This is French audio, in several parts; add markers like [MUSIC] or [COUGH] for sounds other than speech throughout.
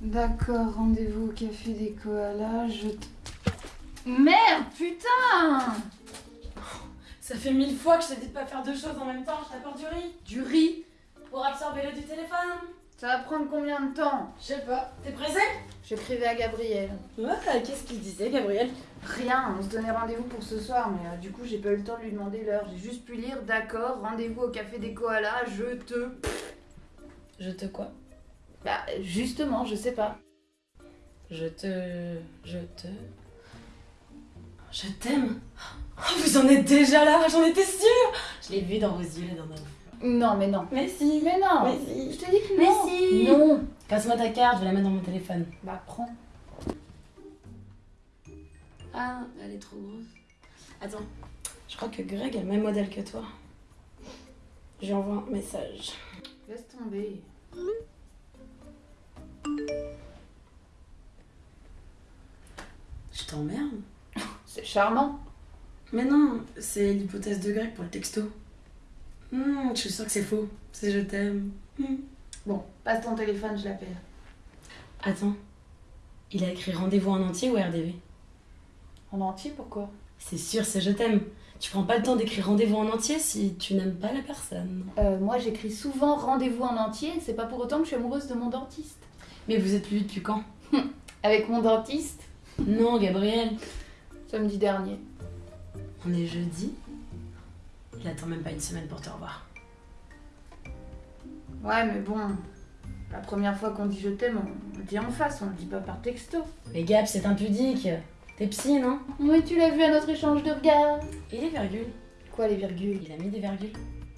D'accord, rendez-vous au café des koalas, je... Merde, putain [LAUGHS] Ça fait mille fois que je t'ai dit de pas faire deux choses en même temps, je t'apporte du riz. Du riz Pour absorber le du téléphone. Ça va prendre combien de temps Je sais pas. T'es pressé? J'écrivais à Gabriel. Ouais, qu'est-ce qu'il disait, Gabriel? Rien, on se donnait rendez-vous pour ce soir, mais euh, du coup j'ai pas eu le temps de lui demander l'heure. J'ai juste pu lire, d'accord, rendez-vous au café des koalas, je te... Je te quoi? Bah justement, je sais pas. Je te. Je te. Je t'aime Oh, vous en êtes déjà là, j'en étais sûre Je l'ai vu dans vos yeux la dernière fois. Non mais non. Mais si Mais non Mais si Je te dis que Mais non si Non Passe-moi ta carte, je vais la mettre dans mon téléphone. Bah prends. Ah, elle est trop grosse. Attends, je crois que Greg a le même modèle que toi. Je lui envoie un message. Laisse tomber. T'emmerde C'est charmant. Mais non, c'est l'hypothèse de Greg pour le texto. Hmm, je suis sûre que c'est faux. C'est je t'aime. Hmm. Bon, passe ton téléphone, je l'appelle. Attends, il a écrit rendez-vous en entier ou RDV En entier, pourquoi? C'est sûr, c'est je t'aime. Tu prends pas le temps d'écrire rendez-vous en entier si tu n'aimes pas la personne. euh, Moi j'écris souvent rendez-vous en entier, c'est pas pour autant que je suis amoureuse de mon dentiste. Mais vous êtes plus vite depuis quand? [LAUGHS] Avec mon dentiste, Non, Gabriel. samedi dernier. On est jeudi. Il attend même pas une semaine pour te revoir. Ouais, mais bon, la première fois qu'on dit je t'aime, on le dit en face, on le dit pas par texto. Mais Gab, c'est impudique. T'es psy, non? Oui, tu l'as vu à notre échange de regards. Et les virgules Quoi, les virgules? Il a mis des virgules.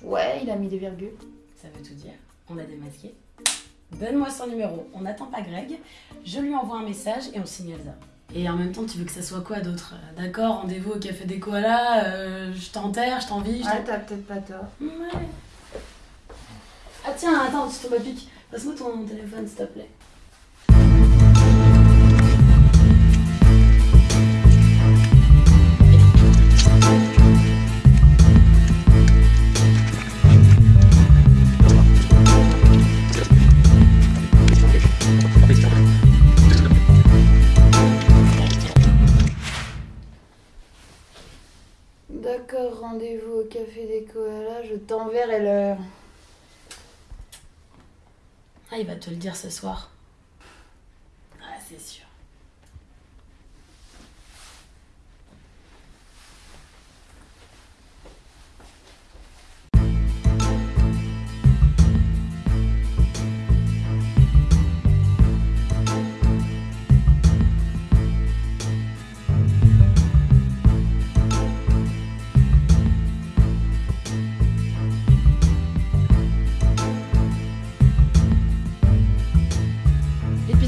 Ouais, il a mis des virgules. Ça veut tout dire. On a démasqué. Donne-moi son numéro. On n'attend pas Greg. Je lui envoie un message et on signale ça. Et en même temps, tu veux que ça soit quoi d'autre? D'accord, rendez-vous au café des koalas, euh, je t'enterre, je t'envie, t'en- t'as peut-être pas tort. Ouais. Ah tiens, attends, tu tombes à pic. Passe-moi ton téléphone, s'il te plaît. D'accord, rendez-vous au café des koalas, je t'enverrai l'heure. Ah, il va te le dire ce soir. Ah, c'est sûr.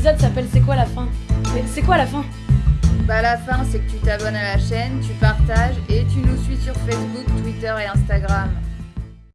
S'appelle C'est quoi la fin c'est quoi la fin Bah la fin, c'est que tu t'abonnes à la chaîne, tu partages et tu nous suis sur Facebook, Twitter et Instagram.